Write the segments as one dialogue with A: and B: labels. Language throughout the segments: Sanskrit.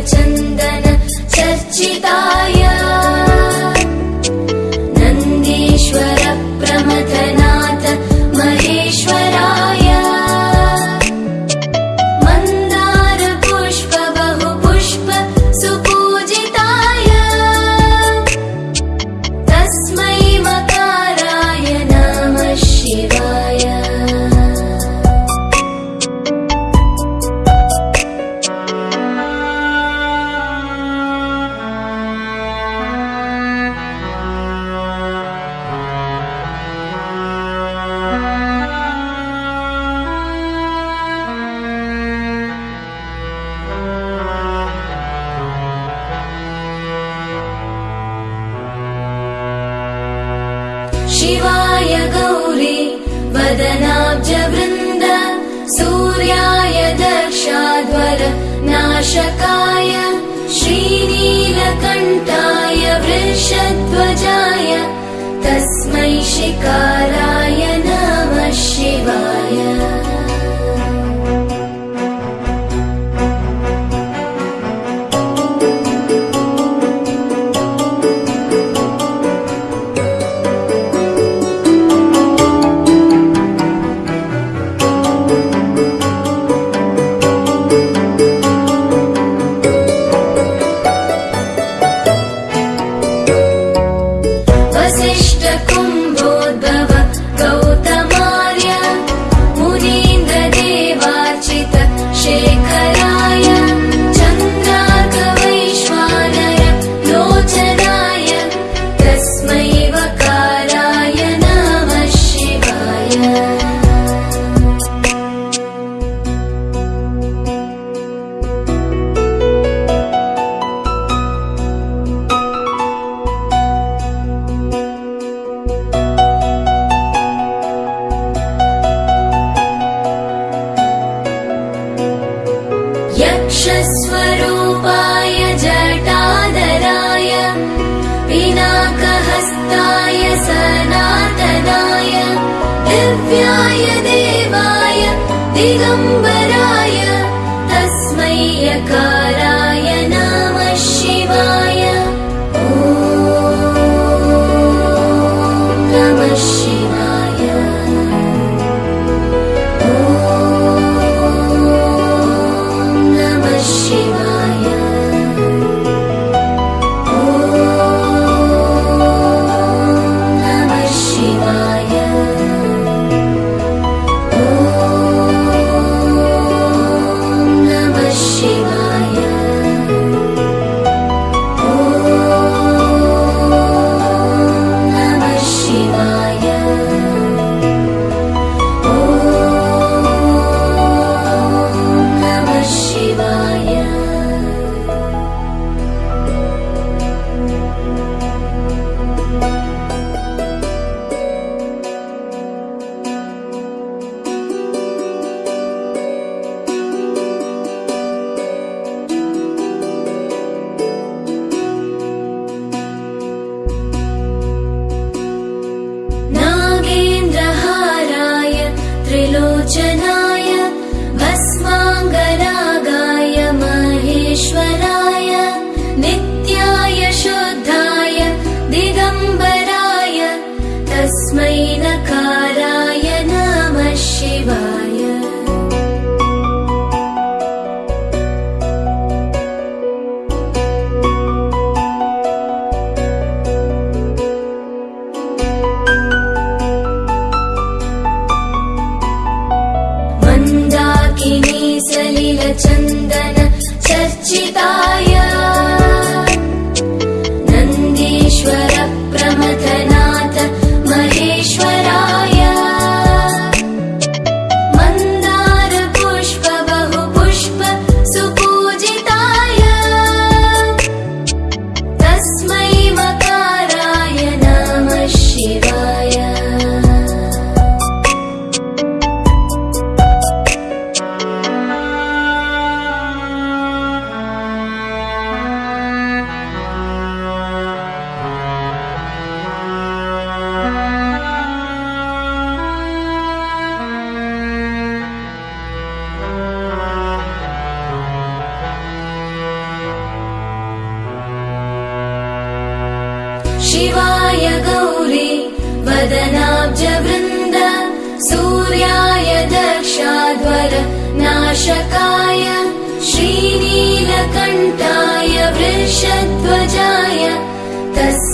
A: सलिलचन्दन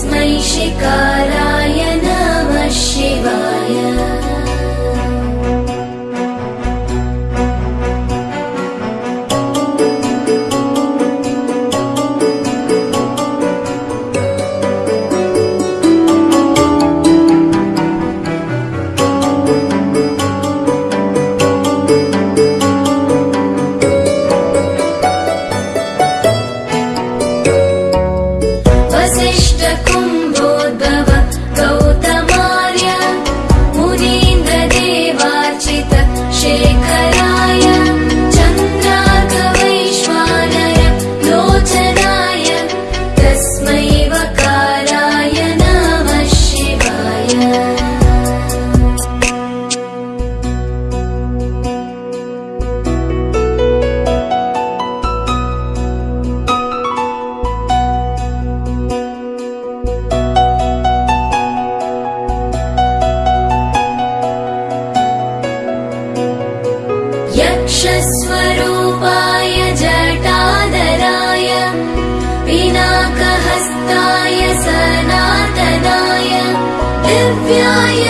A: तस्मै शिकाराय दिव्याय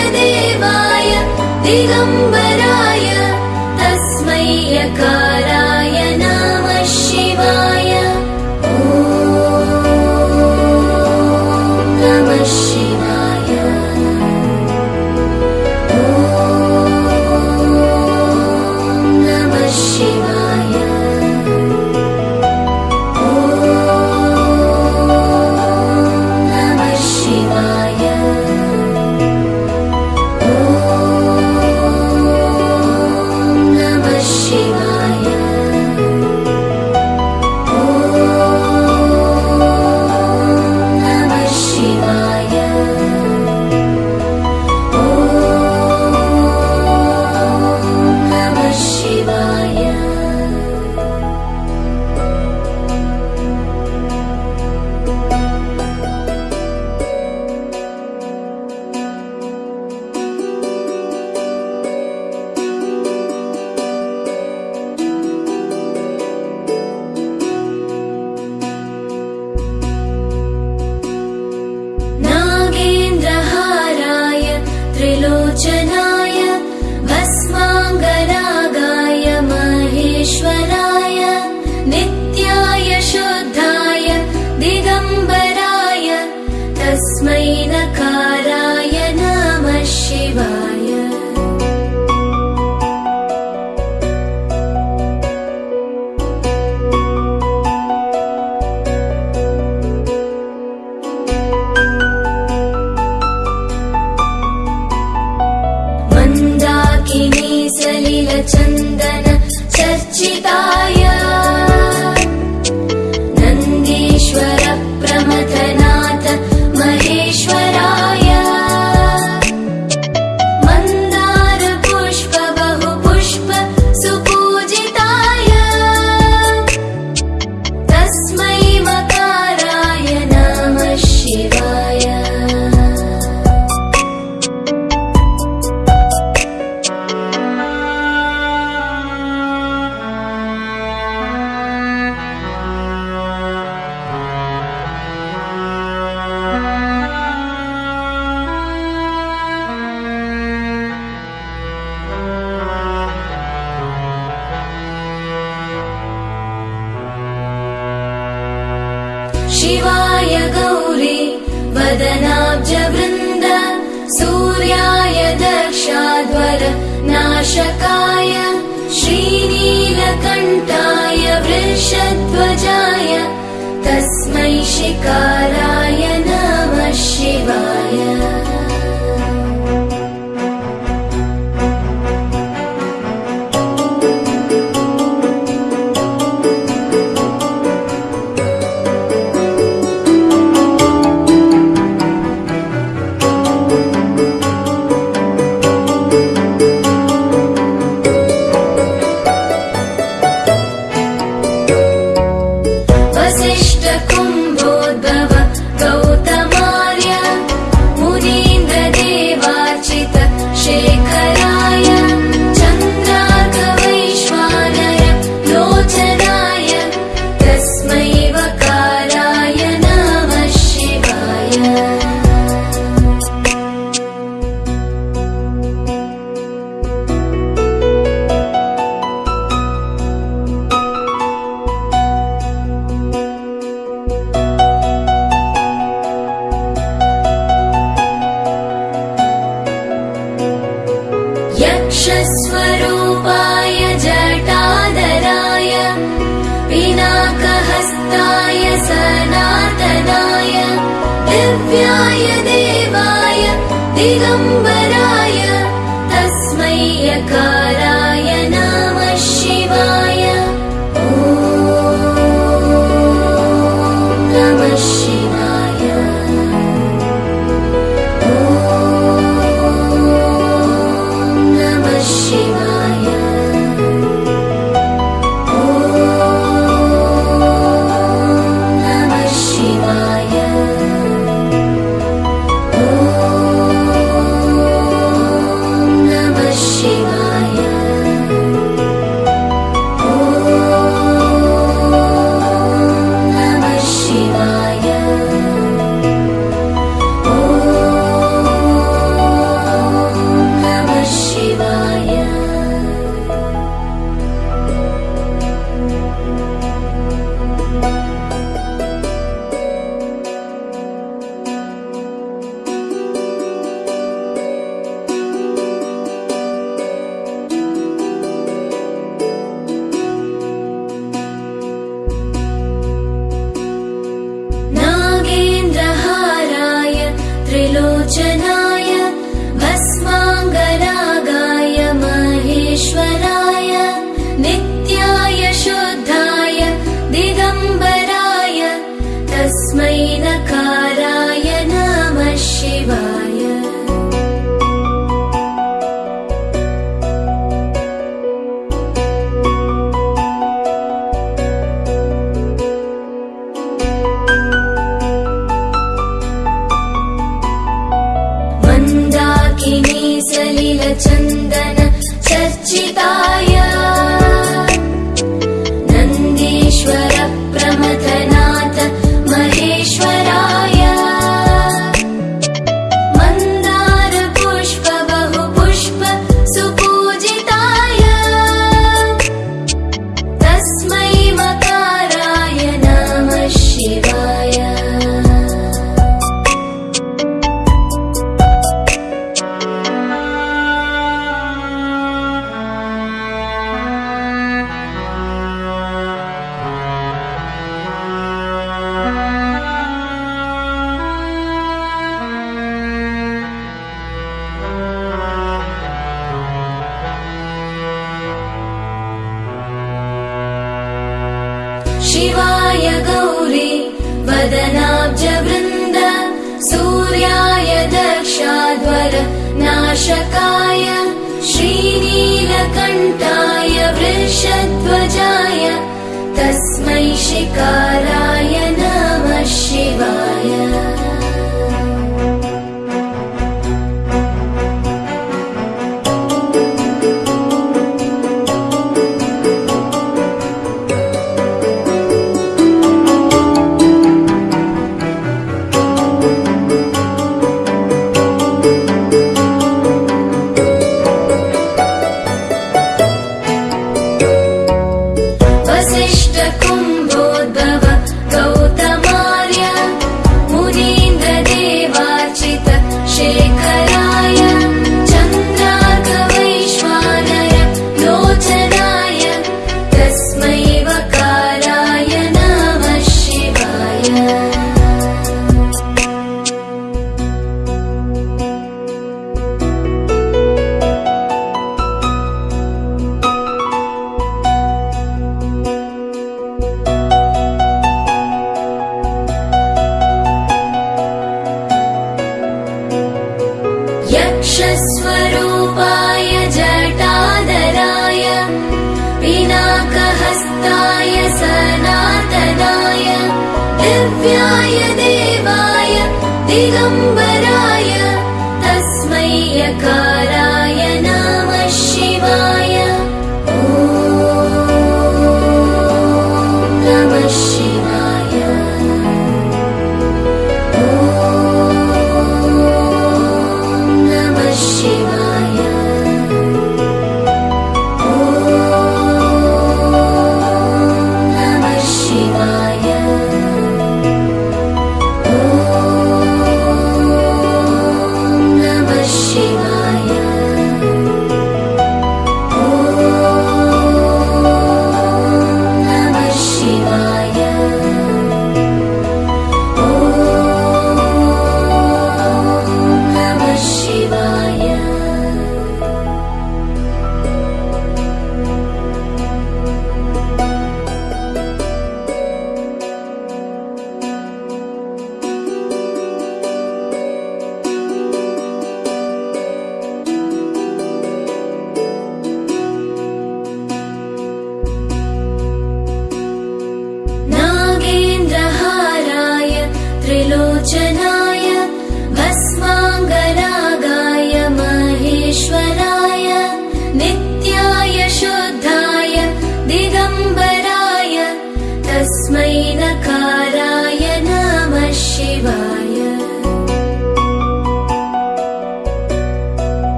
A: शिकाराय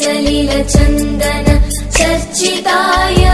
A: सलिलचन्दन चर्चिताय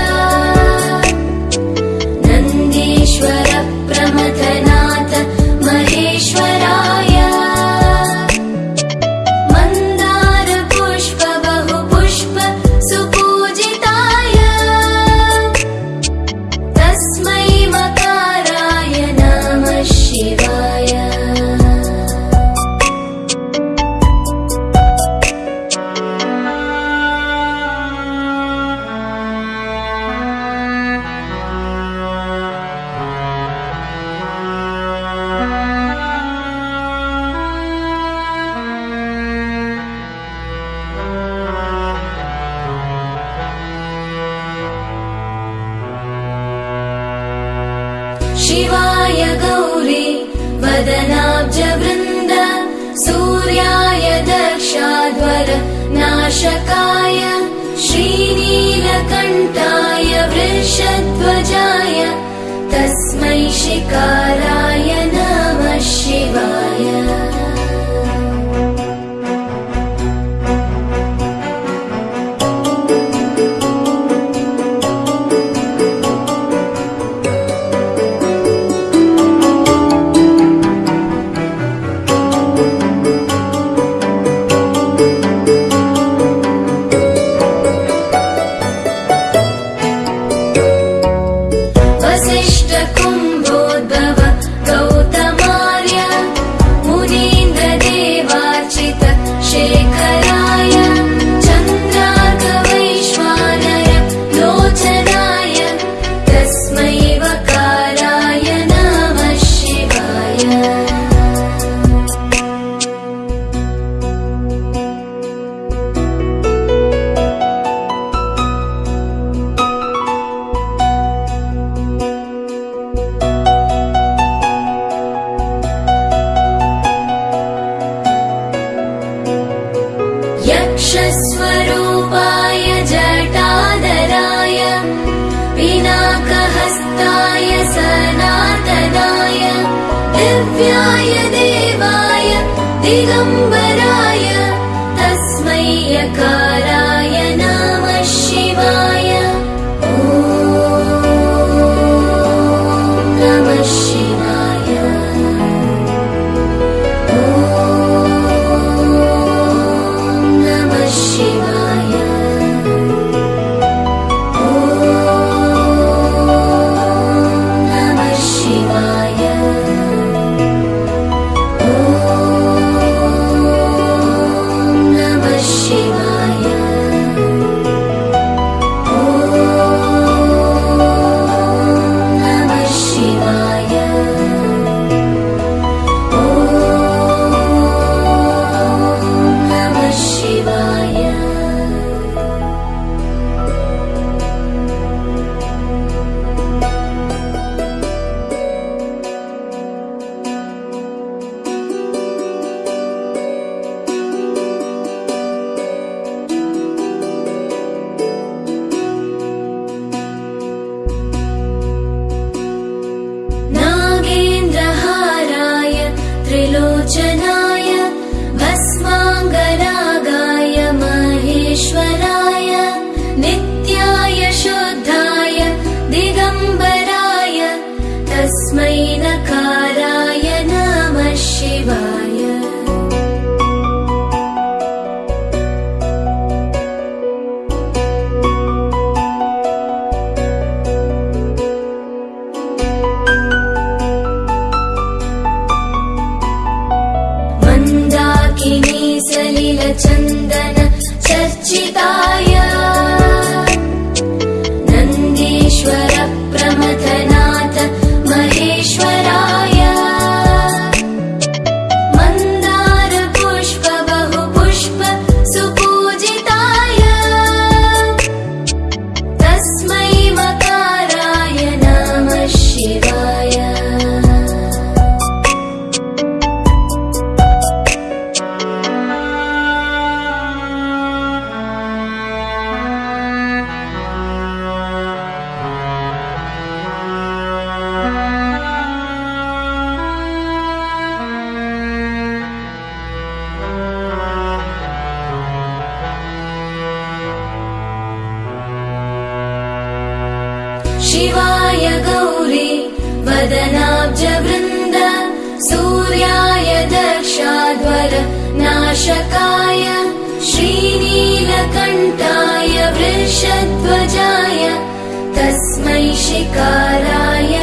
A: वृषध्वजाय तस्मै शिकाराय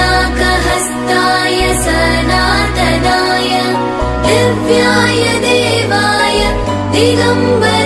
A: पिनाकहस्ताय सनातनाय दिव्याय देवाय दिगम्बर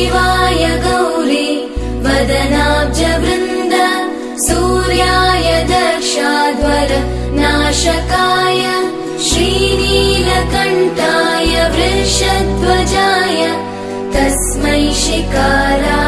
A: शिवाय गौरी वदनाब्जवृन्द सूर्याय दर्शाद्वर नाशकाय श्रीनीलकण्ठाय वृषध्वजाय तस्मै शिकारा